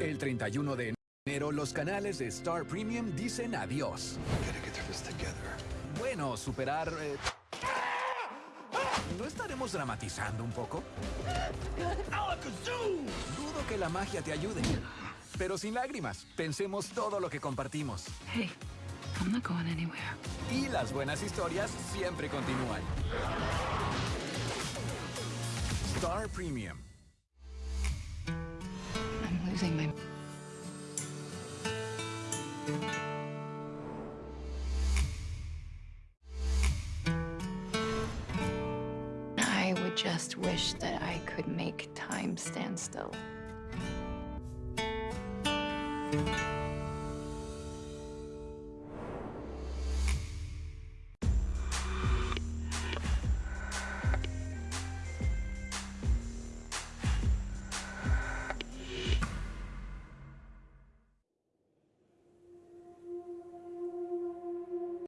El 31 de enero, los canales de Star Premium dicen adiós. Bueno, superar... Eh, ¿No estaremos dramatizando un poco? Dudo que la magia te ayude. Pero sin lágrimas, pensemos todo lo que compartimos. Hey, I'm not going anywhere. Y las buenas historias siempre continúan. Star Premium. I'm losing my. I would just wish that I could make time stand still.